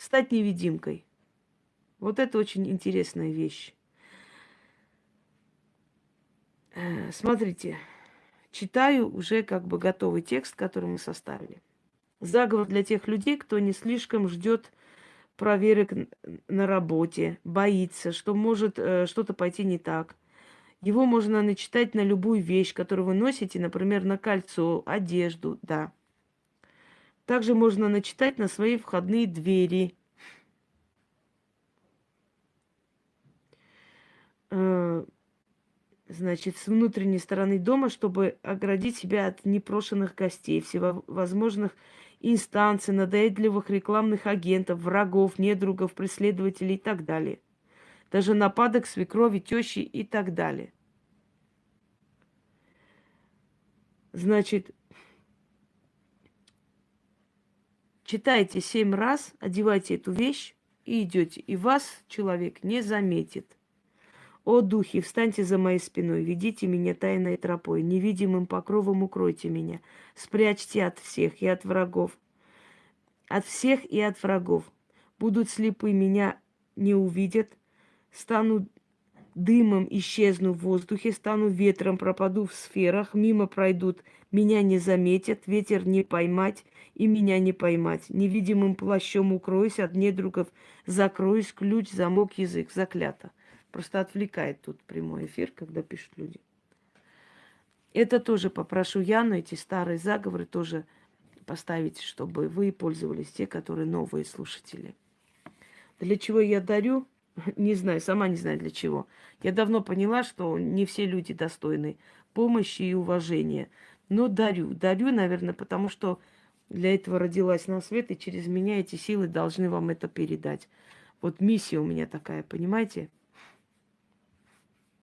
стать невидимкой. Вот это очень интересная вещь. Э, смотрите, читаю уже как бы готовый текст, который мы составили. Заговор для тех людей, кто не слишком ждет проверок на работе, боится, что может э, что-то пойти не так. Его можно начитать на любую вещь, которую вы носите, например, на кольцо, одежду, да. Также можно начитать на свои входные двери. Э, значит, с внутренней стороны дома, чтобы оградить себя от непрошенных гостей, всевозможных инстанций, надоедливых рекламных агентов, врагов, недругов, преследователей и так далее. Даже нападок свекрови, тещи и так далее. Значит, читайте семь раз, одевайте эту вещь и идете. И вас человек не заметит. О, духи, встаньте за моей спиной, ведите меня тайной тропой, невидимым покровом укройте меня, спрячьте от всех и от врагов, от всех и от врагов. Будут слепы, меня не увидят, стану дымом, исчезну в воздухе, стану ветром, пропаду в сферах, мимо пройдут, меня не заметят, ветер не поймать и меня не поймать. Невидимым плащом укроюсь, от недругов закроюсь, ключ, замок, язык, заклято. Просто отвлекает тут прямой эфир, когда пишут люди. Это тоже попрошу Яну, эти старые заговоры тоже поставить, чтобы вы пользовались, те, которые новые слушатели. Для чего я дарю? Не знаю, сама не знаю для чего. Я давно поняла, что не все люди достойны помощи и уважения. Но дарю. Дарю, наверное, потому что для этого родилась на свет, и через меня эти силы должны вам это передать. Вот миссия у меня такая, понимаете?